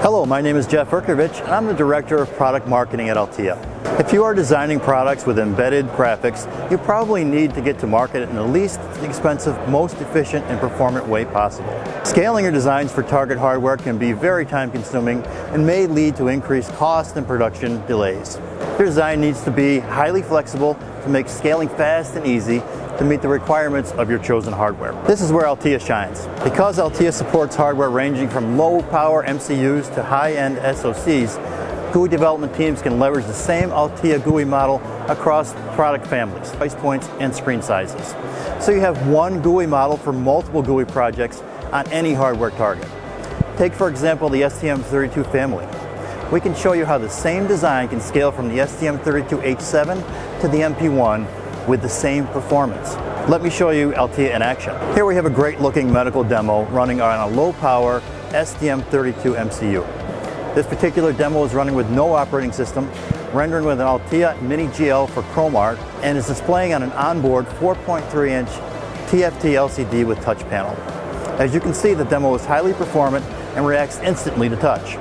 Hello, my name is Jeff Urkovich and I'm the Director of Product Marketing at Altia. If you are designing products with embedded graphics, you probably need to get to market in the least expensive, most efficient and performant way possible. Scaling your designs for target hardware can be very time consuming and may lead to increased cost and production delays. Your design needs to be highly flexible to make scaling fast and easy to meet the requirements of your chosen hardware. This is where Altia shines. Because Altia supports hardware ranging from low power MCUs to high-end SoCs, GUI development teams can leverage the same Altia GUI model across product families, price points, and screen sizes. So you have one GUI model for multiple GUI projects on any hardware target. Take for example the STM32 family. We can show you how the same design can scale from the STM32H7 to the MP1 with the same performance. Let me show you Altia in action. Here we have a great looking medical demo running on a low power STM32 MCU. This particular demo is running with no operating system, rendering with an Altia Mini GL for ChromArt, and is displaying on an onboard 4.3 inch TFT LCD with touch panel. As you can see, the demo is highly performant and reacts instantly to touch.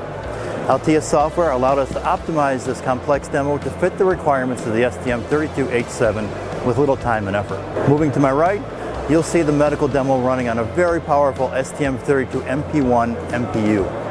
Altia software allowed us to optimize this complex demo to fit the requirements of the STM32H7 with little time and effort. Moving to my right, you'll see the medical demo running on a very powerful STM32 MP1 MPU.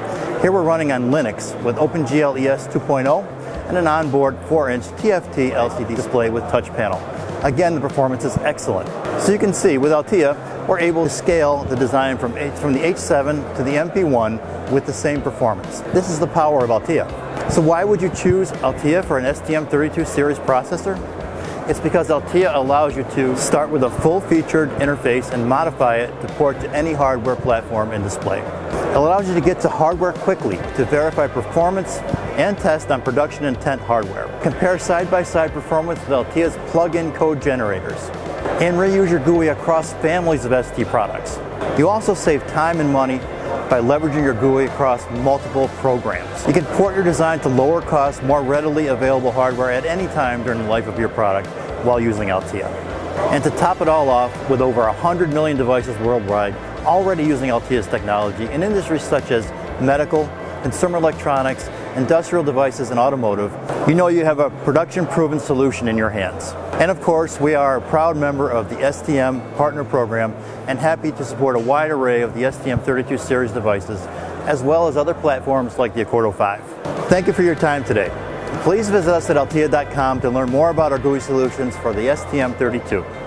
Here we're running on Linux with OpenGL ES 2.0 and an onboard 4-inch TFT LCD display with touch panel. Again, the performance is excellent. So you can see, with Altia, we're able to scale the design from, from the H7 to the MP1 with the same performance. This is the power of Altia. So why would you choose Altia for an STM32 series processor? It's because Altia allows you to start with a full-featured interface and modify it to port to any hardware platform and display. It allows you to get to hardware quickly to verify performance and test on production intent hardware. Compare side-by-side -side performance with Altia's plug-in code generators and reuse your GUI across families of ST products. You also save time and money by leveraging your GUI across multiple programs. You can port your design to lower cost, more readily available hardware at any time during the life of your product while using Altia. And to top it all off, with over 100 million devices worldwide already using Altia's technology in industries such as medical, consumer electronics, industrial devices, and automotive, you know you have a production-proven solution in your hands. And of course, we are a proud member of the STM Partner Program and happy to support a wide array of the STM32 series devices, as well as other platforms like the Accordo 5. Thank you for your time today. Please visit us at altia.com to learn more about our GUI solutions for the STM32.